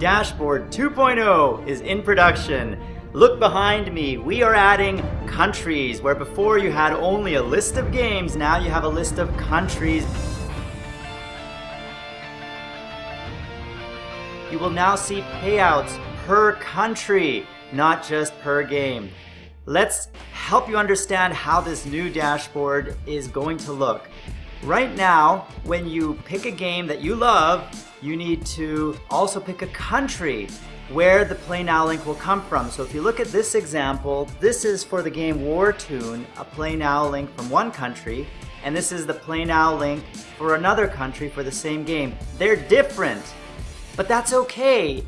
Dashboard 2.0 is in production. Look behind me, we are adding countries, where before you had only a list of games, now you have a list of countries. You will now see payouts per country, not just per game. Let's help you understand how this new dashboard is going to look. Right now, when you pick a game that you love, you need to also pick a country where the Play Now link will come from. So if you look at this example, this is for the game War Tune, a Play Now link from one country, and this is the Play Now link for another country for the same game. They're different, but that's okay.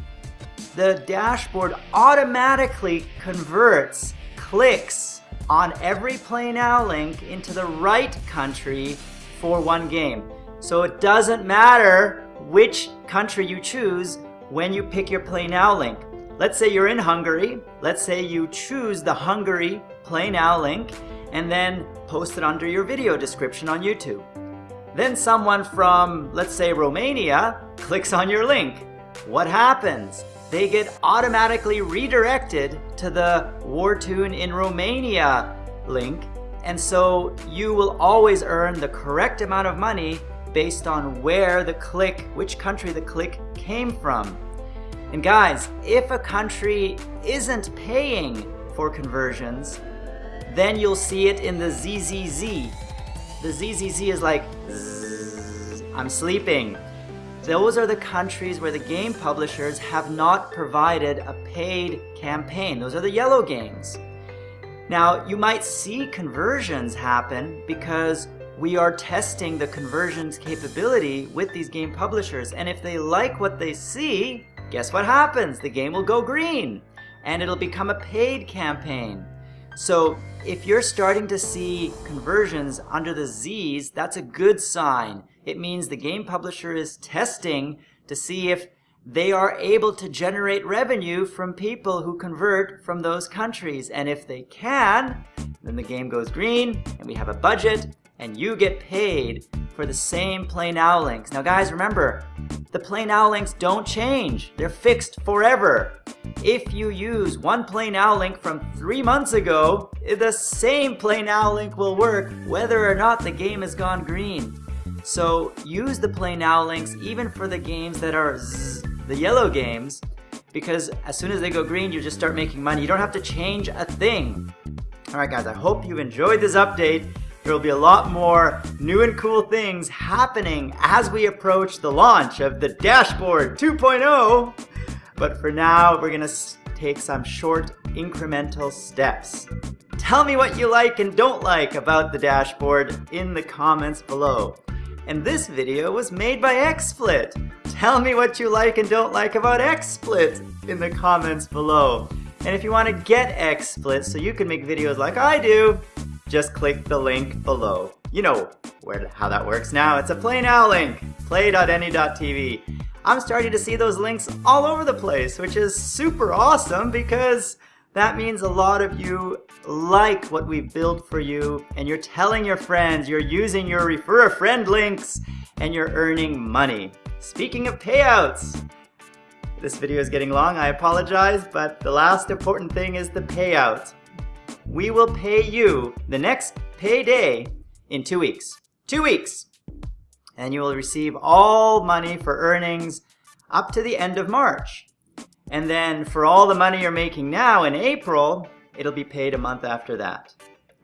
The dashboard automatically converts clicks on every Play Now link into the right country for one game. So it doesn't matter which country you choose when you pick your Play Now link. Let's say you're in Hungary. Let's say you choose the Hungary Play Now link and then post it under your video description on YouTube. Then someone from, let's say Romania, clicks on your link. What happens? They get automatically redirected to the War Tune in Romania link and so you will always earn the correct amount of money based on where the click, which country the click came from. And guys, if a country isn't paying for conversions, then you'll see it in the ZZZ. The ZZZ is like, I'm sleeping. Those are the countries where the game publishers have not provided a paid campaign. Those are the yellow games. Now, you might see conversions happen because we are testing the conversions capability with these game publishers. And if they like what they see, guess what happens? The game will go green and it'll become a paid campaign. So if you're starting to see conversions under the Z's, that's a good sign. It means the game publisher is testing to see if they are able to generate revenue from people who convert from those countries. And if they can, then the game goes green and we have a budget and you get paid for the same Play Now links. Now guys, remember, the Play Now links don't change. They're fixed forever. If you use one Play Now link from three months ago, the same Play Now link will work whether or not the game has gone green. So use the Play Now links even for the games that are zzz, the yellow games because as soon as they go green, you just start making money. You don't have to change a thing. All right, guys, I hope you've enjoyed this update. There will be a lot more new and cool things happening as we approach the launch of the Dashboard 2.0. But for now, we're gonna take some short incremental steps. Tell me what you like and don't like about the dashboard in the comments below. And this video was made by XSplit. Tell me what you like and don't like about XSplit in the comments below. And if you want to get XSplit so you can make videos like I do, just click the link below. You know where how that works now. It's a Play Now link, play.ne.tv. I'm starting to see those links all over the place, which is super awesome because that means a lot of you like what we've built for you and you're telling your friends, you're using your refer a friend links and you're earning money. Speaking of payouts, this video is getting long, I apologize, but the last important thing is the payout. We will pay you the next payday in two weeks. Two weeks! And you will receive all money for earnings up to the end of March. And then for all the money you're making now in April, it'll be paid a month after that.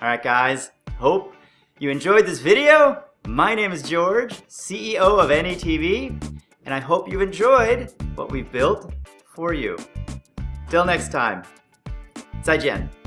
All right, guys, hope you enjoyed this video. My name is George, CEO of NETV, and I hope you enjoyed what we've built for you. Till next time, 再见.